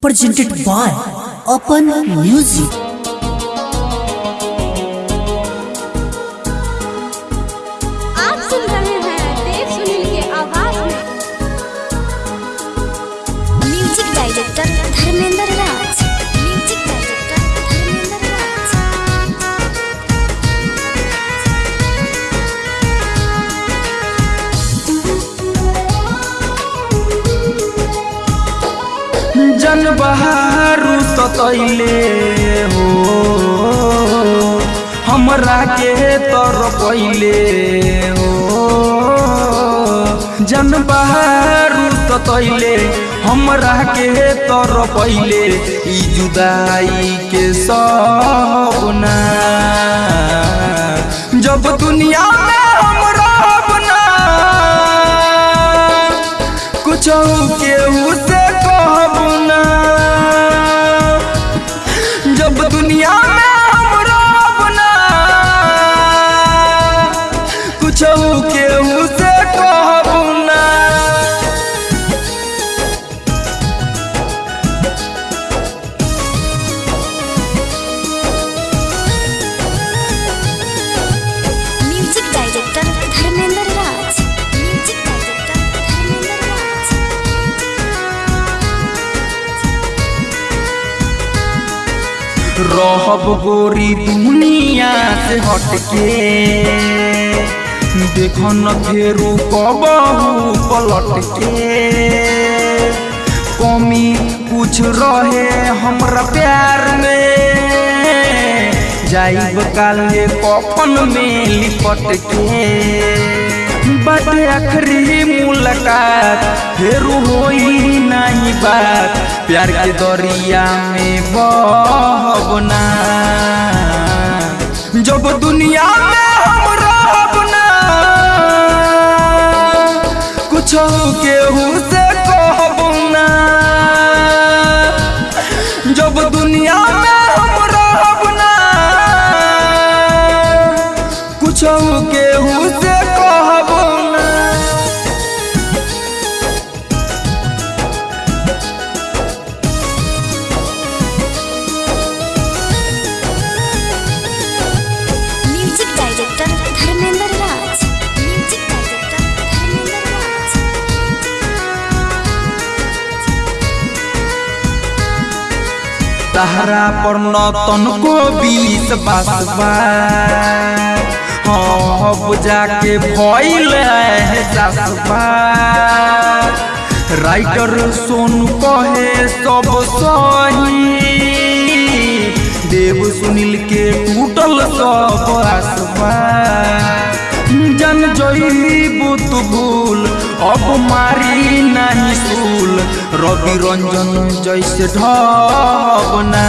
presented by Open Music. जन बहारू सतैले हो। हमरा के तर पहिले हो। जन बहारू सतैले हमरा के तर पहिले ई जुदाई के सपना। जब दुनिया में हम रहब कुछ केहू रहब गोरी दुनिया से हटके। देख न फेरू कबहू पलट के कमी कुछ रहे हमरा प्यार में। जाइब काले कफन में लिपट के बाटे आखिरी मुलाकात फिर होई नहीं बात। प्यार के दरिया में बहबना जब दुनिया में हम कुछ केहू से तहरा पर न तनको बीस बासबा अब जाके भइल है राइटर सोनू कहे सब सही। देव सुनील के टूटल सब आसबा जन जईबू तू भूल अब मारी नहीं सूल रवि रंजन जैसे ढबना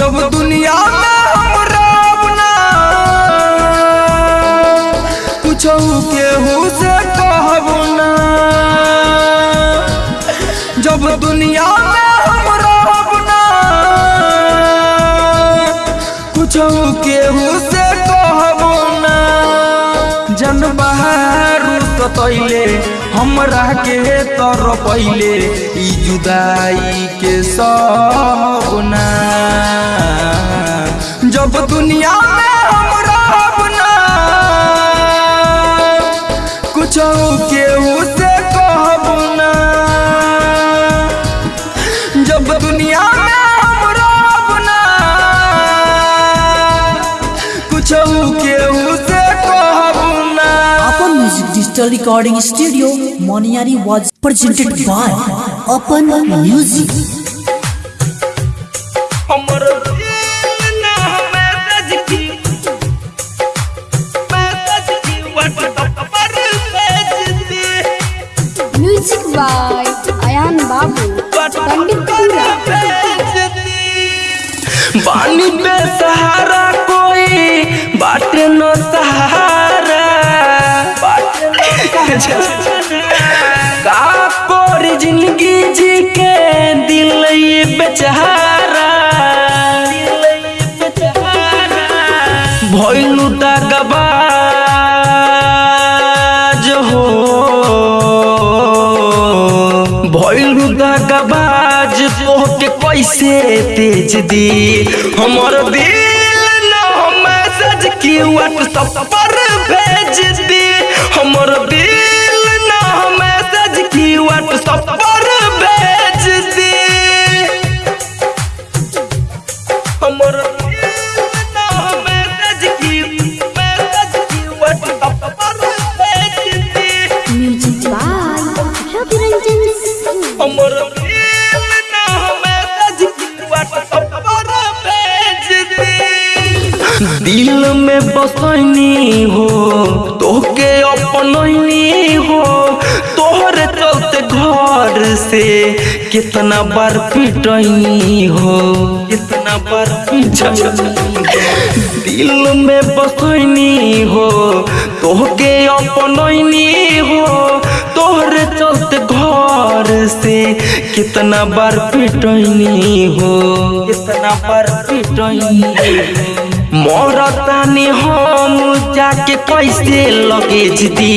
जब दुनिया में हम रहबना कुछ केहू से कहबना जब दुनिया सतैले हमरा के तर पहिले ई जुदाई के सपना। जब दुनिया Digital Recording Studio, Moniari was presented by Open Music. हमर दिल ना मैसेज की। मैसेज की व्हाट्सएप पर भेज दे म्यूज़िक बाय अयान बाबू पंडितपुरा बानी पे सहारा कोई बाटे न सहारा ज़िंदगी जी के दिल बेचारा भैलू हो। भैलू दबाज तो के कैसे तेज दी हमार दिल न हम मैसेज की व्हाट्सएप पर भेज दी। हमर दिल ना मैसेज की व्हाट्सएप पर भेज दी। हमर दिल में बसनी हो, तोहके अपनैनी हो। तोहरे चलते घर से कितना बार पिटैनी हो, कितना बार दिल में बसनी हो, तोहके अपनैनी हो। तोहरे चलते घर से कितना बार पिटैनी हो, कितना बार पिटनी हो। मरतानी हम जाके कैसे लगेज दी।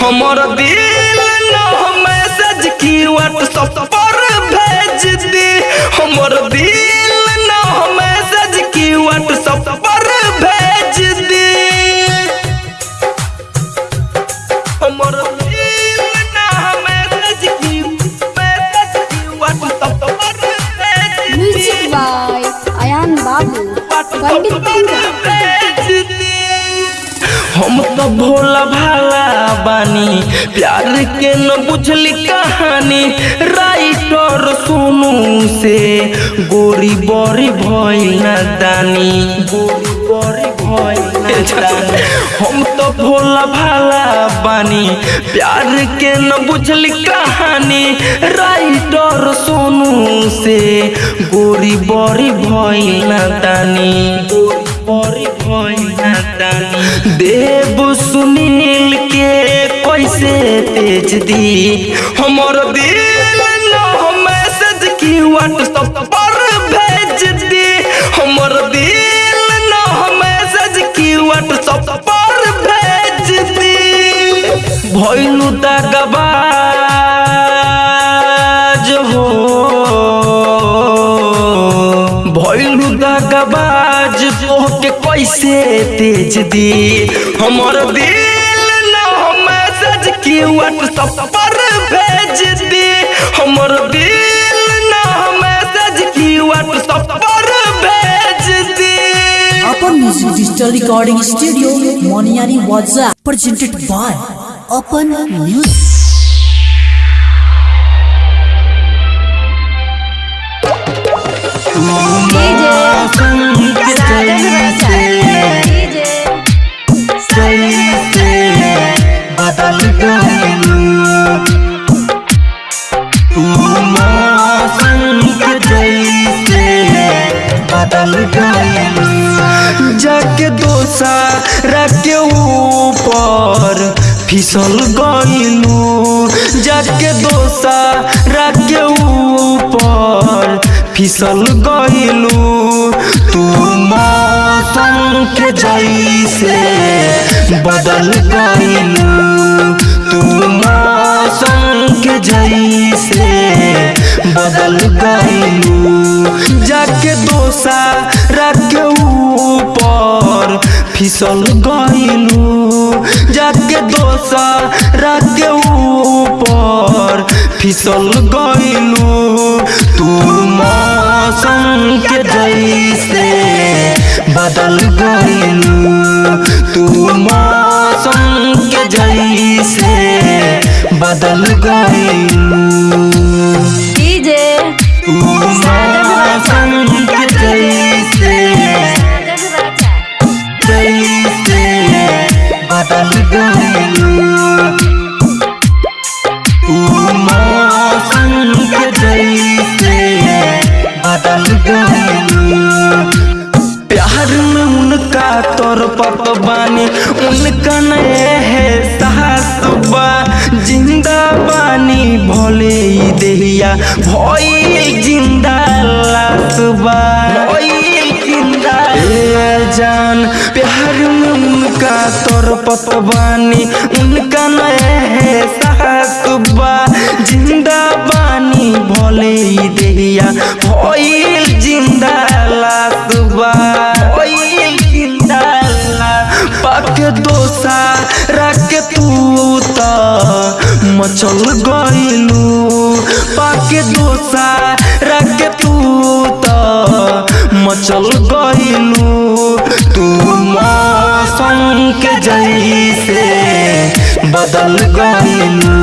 हमर दिल न मैसेज की व्हाट्सएप पर भेज दी। हमर दिल हम तो भोला भाला बानी, प्यार के न बुझली कहानी। राइटर सोनू से गोरी बड़ी भइल दानी। गोरी बड़ी हम तो भोला भाला बानी। प्यार के न बुझली कहानी। राइटर सोनू से गोरी बड़ी भइल न दानी गोरी बड़ी भइल देव सुनील के कैसे तेज दी। हमर दिल मैसेज की व्हाट्सएप पर भेज दी। हमर दिल दगबाज हो। भइलु दगबाज तोहके कैसे तेज दी? हमर दिल न मैसेज की व्हाट्सएप पर भेज दी। हमर दिल न मैसेज की व्हाट्सएप पर भेज दी। Open Music Digital Recording Studio, Moniari WhatsApp, presented by Open गइलू जाके दोसा रखे ऊपर। फिसल गइलू, जाके दोसा रखे ऊपर। फिसल गइलू तू मौसम के जैसे बदल गइलू। तू मौसम के जैसे बदल गइलू। जाके दोसा रखे ऊपर। फिसल गइलू जाके दोसा रखे ऊपर। फिसल गइलू तू मौसम के जैसे बदल गइलू तू मौसम के जैसे बदल गइलू। तू तू त, मचल गइलू। पाके दोसा, रख त, मचल गइलू। तू मौसम के जैसे बदल गइलू।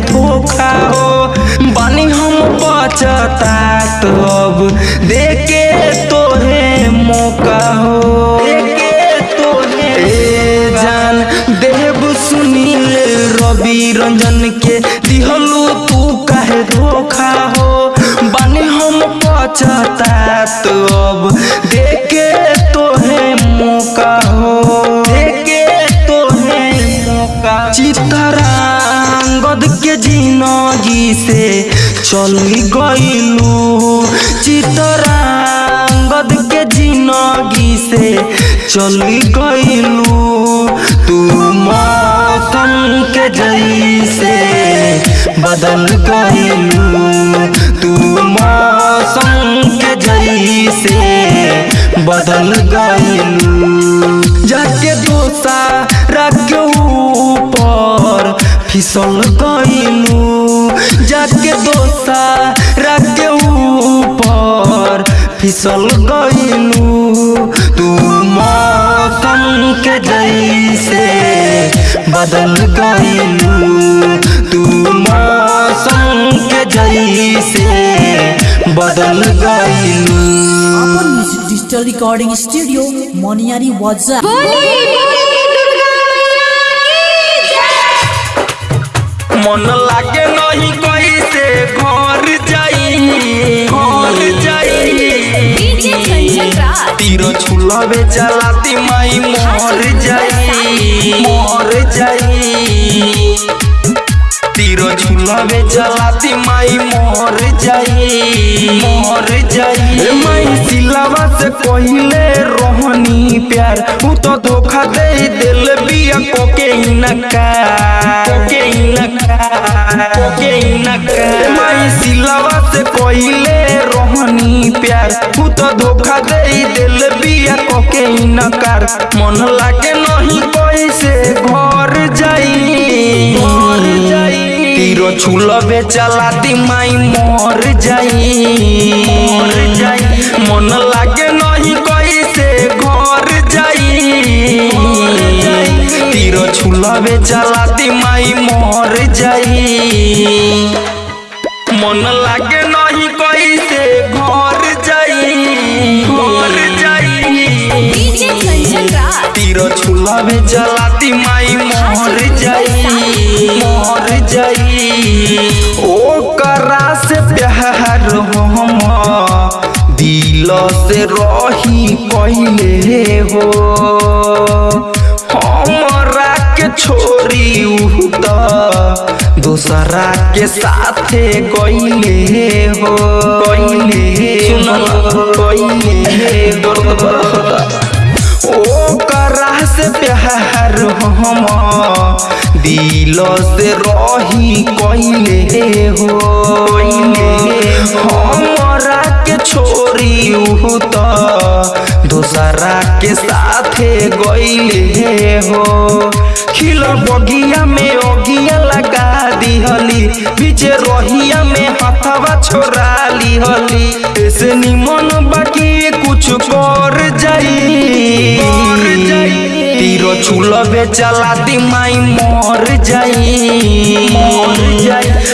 तू धोखा हो। बनी हम बचतात अब देके तोहे मौका हो। जान देव सुनील रवि रंजन के दिहलो तू कहे धोखा हो। बानी हम पचतात चल गइलू। चितरांगद के ज़िंदगी से चल गइलू। तू मौसम के जैसे बदल गइलू। तू मौसम के जैसे बदल गइलू। जाके दोसा रख ऊपर फिसल गइलू। जाके दोसा रख ऊपर फिसल गइलू तू मौसम के जैसे बदल गइलू तू मौसम के जैसे बदल music digital recording studio Moniyari वाजा मन लागे नहीं कैसे घर जाई घर जाई। तीर छुलबे चलाती माई मोर जाई मोर जाई। छुलबे चलाती माई मोर जाई मोर जाई। माई सिलावा से कहिले रोहनी प्यार उ तो धोखा दे दिल बिया कोके इनका। कोके इनका कोके इनका। माई सिलावा से कहिले रोहनी प्यार उ तो धोखा दे दिल बिया कोके इनकार मन लागे नहीं कैसे घर जाई घर जाई। तीरो छुलबे चलाती माई मोर जाई। मोर जाई मन लागे नहीं कैसे घर जाई। तीरो छुलबे चलाती माई मोर जाई। मन लागे नहीं कैसे घर जाई। घर जाई। तीरो छुलबे चलाती माई से रही पहले हो। हमारा के छोरी दूसरा के साथे गइले हो। गइले सुन गइले ओ से प्यार हम। दिल से रही कइले हो। हमरा के उ त दूसरा के साथे गइले हो। खिल बगिया में ओगिया लगा दिहली, बीच रोहिया में हथवा छोड़ा लिहली। ऐसे निमन बाकी कुछ कर जाई। तीरो छुलबे चला दी माई मोर जाई।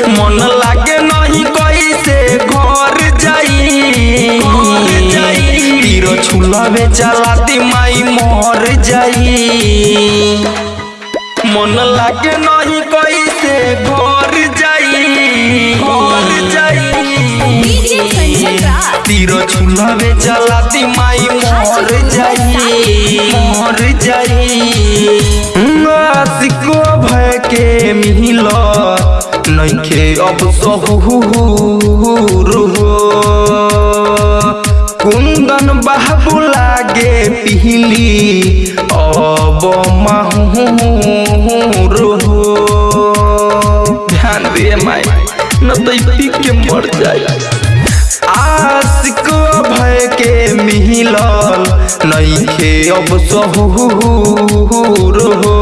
मन लागे नहीं कैसे घर जाई। घर जाई। तीरो छुलबे चला दी माई मोर जाई। मन लागे नहीं कैसे घर जाई। मर जाई। तीर छुलावे चला दी माई मर जाई मर जाई। आशिको भय के मिल नइखे अब सहूर हो कुंदन बाबू लागे पिहली, अब माहूर हो ध्यान दे माई, न तो पी के मर जाए मिलल नइखे अब सहूर हो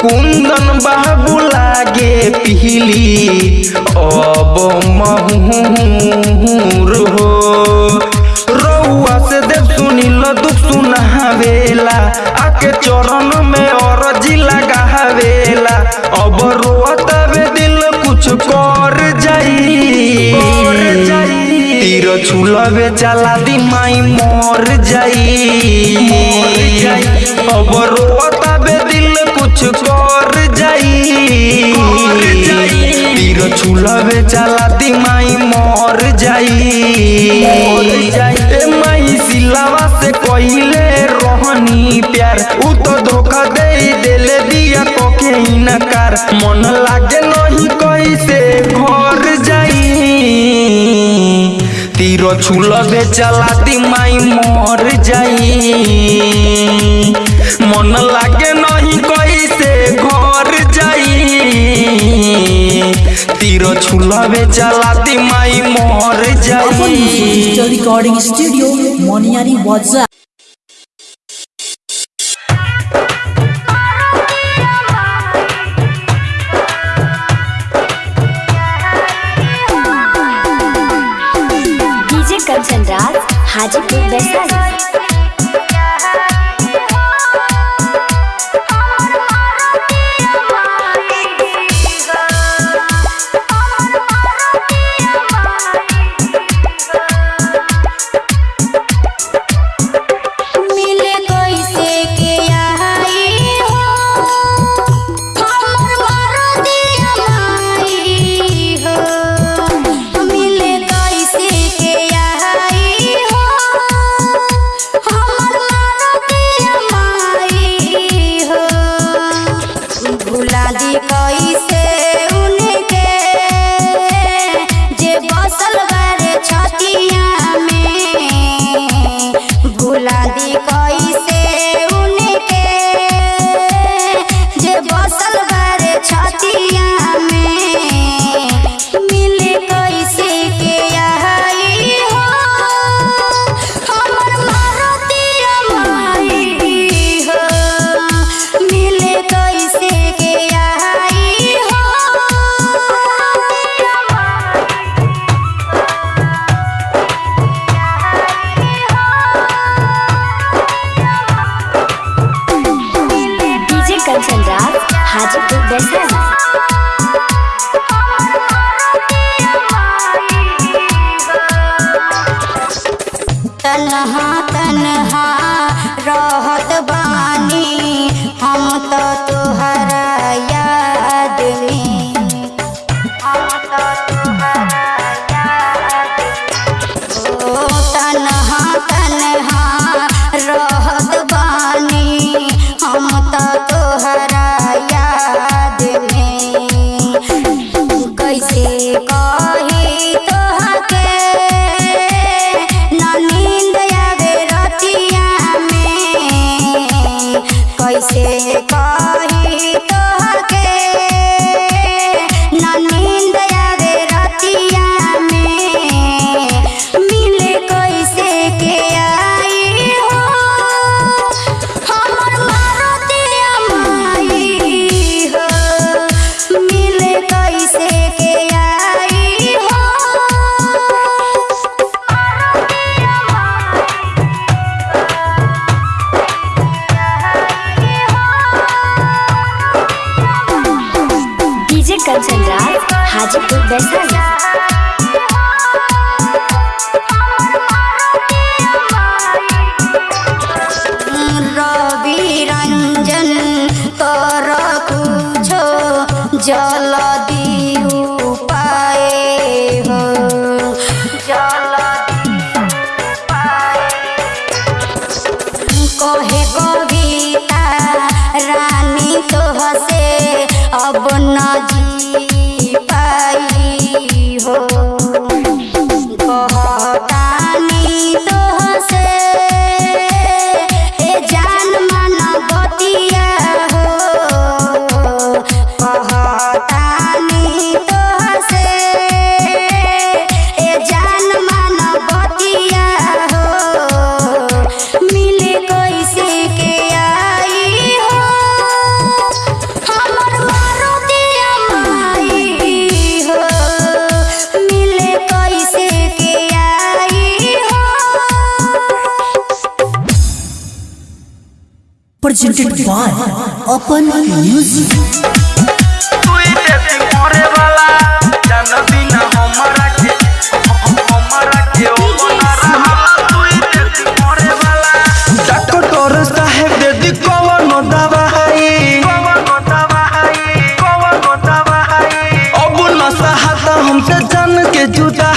कुंदन बाबू लागे पिहली। अब महूर हो रउआ से देव सुनिल दुख सुनावेला, आके चरण में अरजी लगावेला। अब रोतवे दिल कुछ कर जाई। कर जाई तीर छुलवे चला दी माई मर जाई मर जाई अब रोतवे दिल कुछ कर जाई कर जाई तीर छुलवे चला दी माई मर जाई मर जाई ए माई सिलावा से कइले रहनी प्यार उ तो धोखा दे तीर छुलबे चला दी माई मर जाई मन लागे नहीं कैसे घर जाई तीर छुलबे चला दी माई मर अपन जाई डिजिटल हाजीपुर भुला दी Believe presented by Open Music. जान के हमरा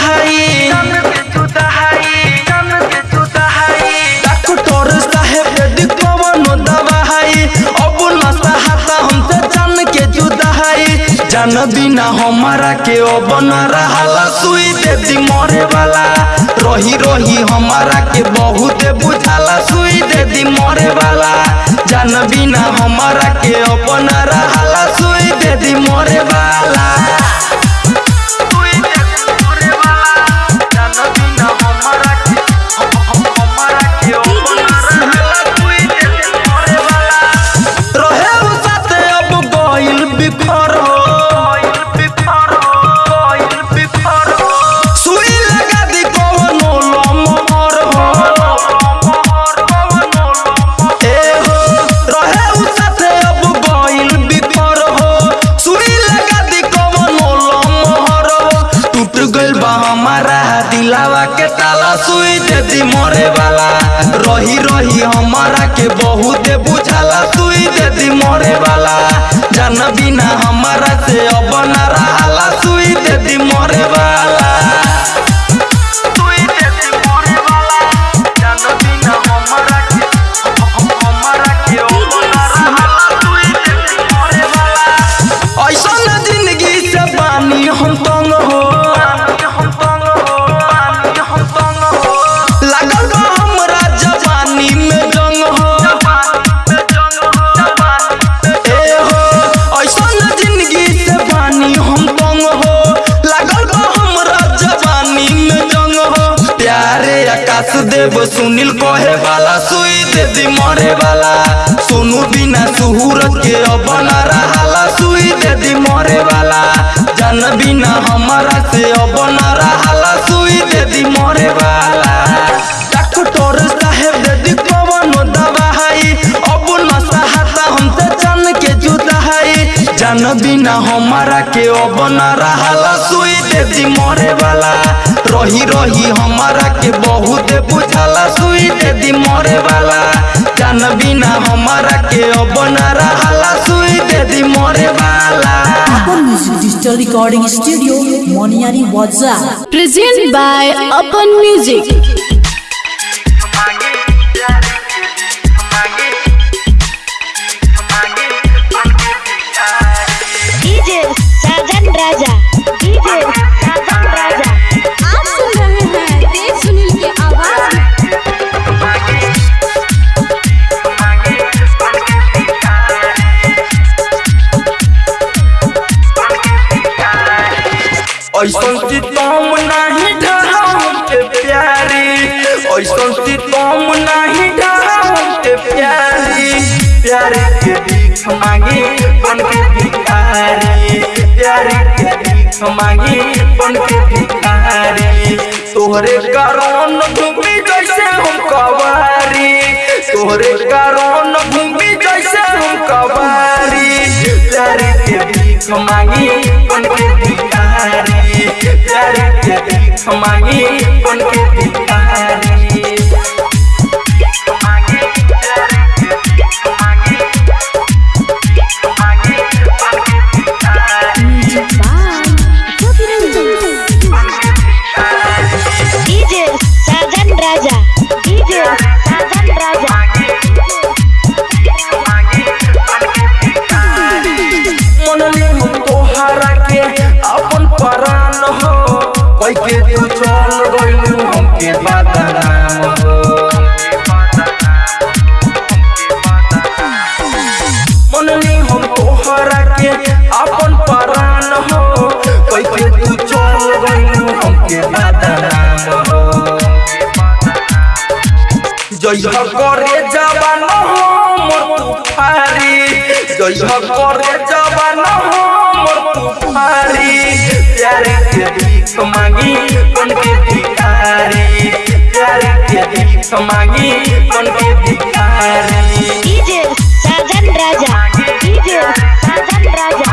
जान बिना हमारा के अब रहा रहाला सुई दे दी मरे वाला। रही रही हमारा के बहुत बुझाला, सुई दे दी मरे वाला। जान बिना हमारा के अब रहा सुई दे दी मरे वाला। मरे वाला रही रही हमारा के बहुत बुझाला। सुई दे दी मरे वाला जान बिना हमारा से अब न रहाला। सुई दे दी मरे वाला देव सुनील कहे वाला सुई दे दी मरे वाला सुनू बिना सुहूरत के अब न सुई दे दी मरे वाला जान बिना हमारा से अब न सुई दे दी मरे वाला डॉक्टर जान बिना हमारा के अब न रहाला सुई दे दी मरे वाला रही रही हमारा के बहुत बुझाला सुई दे दी मरे वाला जान बिना हमारा के अब न रहाला सुई दे दी मरे वाला Open Music Digital Recording Studio, Moniari Waza. Presented by भीख मांगी कौन के भिखारी प्यारे के भीख मांगी कौन के भिखारी करे जवान हो मोर तुफारी जइह करे जवान हो मोर तुफारी प्यार के भीख मांगी बन के भिखारी प्यार के भीख मांगी बन के भिखारी डीजे साजन राजा डीजे साजन राजा